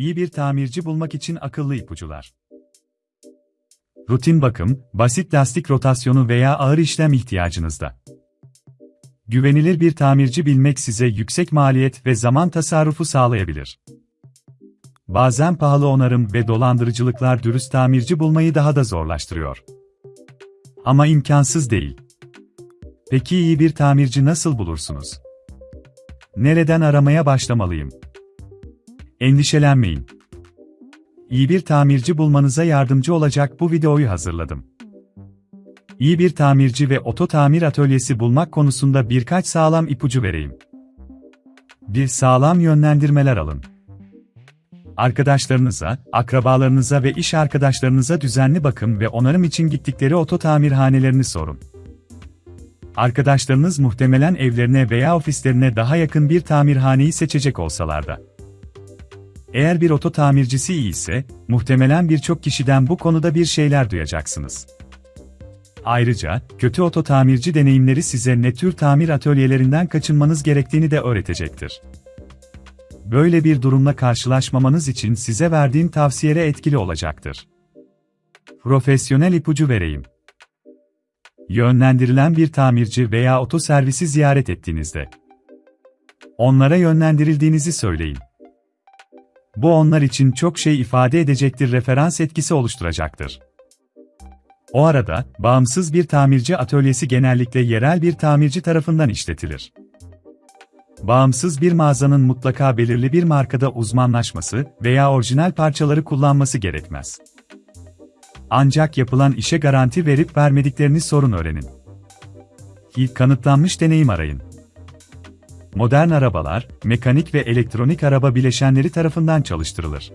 İyi bir tamirci bulmak için akıllı ipucular. Rutin bakım, basit lastik rotasyonu veya ağır işlem ihtiyacınızda. Güvenilir bir tamirci bilmek size yüksek maliyet ve zaman tasarrufu sağlayabilir. Bazen pahalı onarım ve dolandırıcılıklar dürüst tamirci bulmayı daha da zorlaştırıyor. Ama imkansız değil. Peki iyi bir tamirci nasıl bulursunuz? Nereden aramaya başlamalıyım? Endişelenmeyin. İyi bir tamirci bulmanıza yardımcı olacak bu videoyu hazırladım. İyi bir tamirci ve oto tamir atölyesi bulmak konusunda birkaç sağlam ipucu vereyim. Bir sağlam yönlendirmeler alın. Arkadaşlarınıza, akrabalarınıza ve iş arkadaşlarınıza düzenli bakım ve onarım için gittikleri oto tamirhanelerini sorun. Arkadaşlarınız muhtemelen evlerine veya ofislerine daha yakın bir tamirhaneyi seçecek olsalar da. Eğer bir oto tamircisi iyi ise, muhtemelen birçok kişiden bu konuda bir şeyler duyacaksınız. Ayrıca, kötü oto tamirci deneyimleri size ne tür tamir atölyelerinden kaçınmanız gerektiğini de öğretecektir. Böyle bir durumla karşılaşmamanız için size verdiğim tavsiyeler etkili olacaktır. Profesyonel ipucu vereyim. Yönlendirilen bir tamirci veya oto servisi ziyaret ettiğinizde onlara yönlendirildiğinizi söyleyin. Bu onlar için çok şey ifade edecektir referans etkisi oluşturacaktır. O arada, bağımsız bir tamirci atölyesi genellikle yerel bir tamirci tarafından işletilir. Bağımsız bir mağazanın mutlaka belirli bir markada uzmanlaşması veya orijinal parçaları kullanması gerekmez. Ancak yapılan işe garanti verip vermediklerini sorun öğrenin. İlk kanıtlanmış deneyim arayın. Modern arabalar, mekanik ve elektronik araba bileşenleri tarafından çalıştırılır.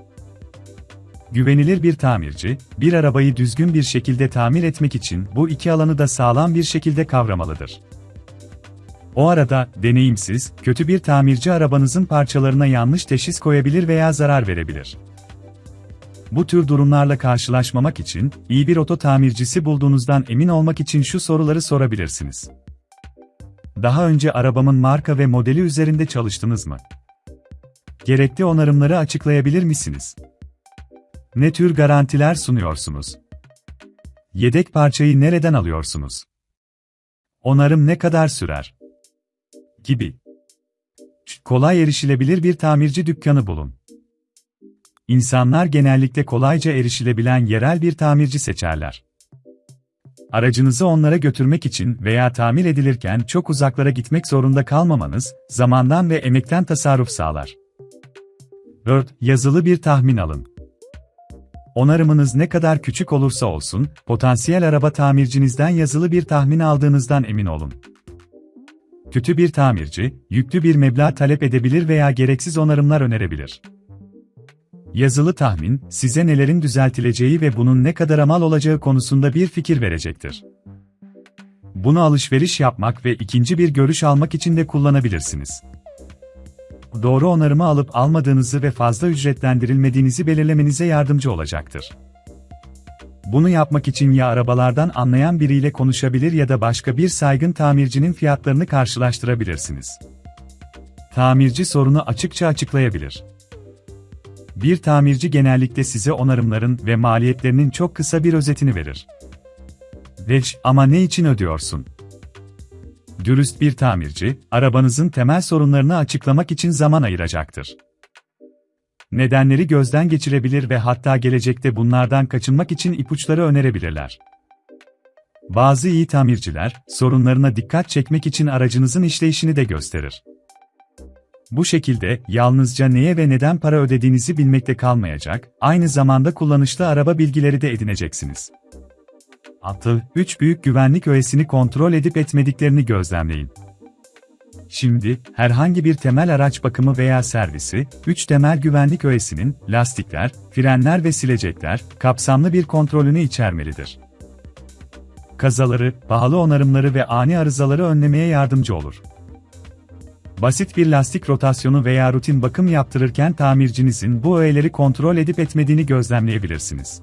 Güvenilir bir tamirci, bir arabayı düzgün bir şekilde tamir etmek için bu iki alanı da sağlam bir şekilde kavramalıdır. O arada, deneyimsiz, kötü bir tamirci arabanızın parçalarına yanlış teşhis koyabilir veya zarar verebilir. Bu tür durumlarla karşılaşmamak için, iyi bir oto tamircisi bulduğunuzdan emin olmak için şu soruları sorabilirsiniz. Daha önce arabamın marka ve modeli üzerinde çalıştınız mı? Gerekli onarımları açıklayabilir misiniz? Ne tür garantiler sunuyorsunuz? Yedek parçayı nereden alıyorsunuz? Onarım ne kadar sürer? Gibi. Kolay erişilebilir bir tamirci dükkanı bulun. İnsanlar genellikle kolayca erişilebilen yerel bir tamirci seçerler. Aracınızı onlara götürmek için veya tamir edilirken çok uzaklara gitmek zorunda kalmamanız, zamandan ve emekten tasarruf sağlar. 4. Yazılı bir tahmin alın. Onarımınız ne kadar küçük olursa olsun, potansiyel araba tamircinizden yazılı bir tahmin aldığınızdan emin olun. Kötü bir tamirci, yüklü bir meblağ talep edebilir veya gereksiz onarımlar önerebilir. Yazılı tahmin, size nelerin düzeltileceği ve bunun ne kadar mal olacağı konusunda bir fikir verecektir. Bunu alışveriş yapmak ve ikinci bir görüş almak için de kullanabilirsiniz. Doğru onarımı alıp almadığınızı ve fazla ücretlendirilmediğinizi belirlemenize yardımcı olacaktır. Bunu yapmak için ya arabalardan anlayan biriyle konuşabilir ya da başka bir saygın tamircinin fiyatlarını karşılaştırabilirsiniz. Tamirci sorunu açıkça açıklayabilir. Bir tamirci genellikle size onarımların ve maliyetlerinin çok kısa bir özetini verir. Veş, ama ne için ödüyorsun? Dürüst bir tamirci, arabanızın temel sorunlarını açıklamak için zaman ayıracaktır. Nedenleri gözden geçirebilir ve hatta gelecekte bunlardan kaçınmak için ipuçları önerebilirler. Bazı iyi tamirciler, sorunlarına dikkat çekmek için aracınızın işleyişini de gösterir. Bu şekilde, yalnızca neye ve neden para ödediğinizi bilmekte kalmayacak, aynı zamanda kullanışlı araba bilgileri de edineceksiniz. Atı, 3 büyük güvenlik öğesini kontrol edip etmediklerini gözlemleyin. Şimdi, herhangi bir temel araç bakımı veya servisi, 3 temel güvenlik öğesinin, lastikler, frenler ve silecekler, kapsamlı bir kontrolünü içermelidir. Kazaları, pahalı onarımları ve ani arızaları önlemeye yardımcı olur. Basit bir lastik rotasyonu veya rutin bakım yaptırırken tamircinizin bu öğeleri kontrol edip etmediğini gözlemleyebilirsiniz.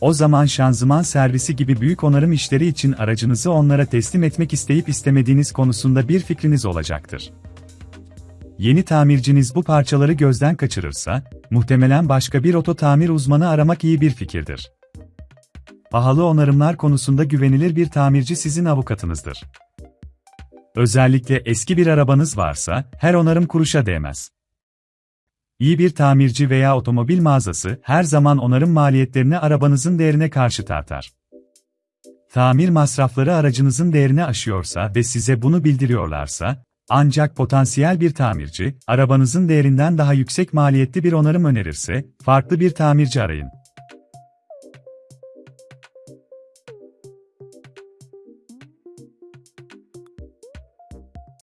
O zaman şanzıman servisi gibi büyük onarım işleri için aracınızı onlara teslim etmek isteyip istemediğiniz konusunda bir fikriniz olacaktır. Yeni tamirciniz bu parçaları gözden kaçırırsa, muhtemelen başka bir oto tamir uzmanı aramak iyi bir fikirdir. Pahalı onarımlar konusunda güvenilir bir tamirci sizin avukatınızdır. Özellikle eski bir arabanız varsa, her onarım kuruşa değmez. İyi bir tamirci veya otomobil mağazası her zaman onarım maliyetlerini arabanızın değerine karşı tartar. Tamir masrafları aracınızın değerini aşıyorsa ve size bunu bildiriyorlarsa, ancak potansiyel bir tamirci, arabanızın değerinden daha yüksek maliyetli bir onarım önerirse, farklı bir tamirci arayın.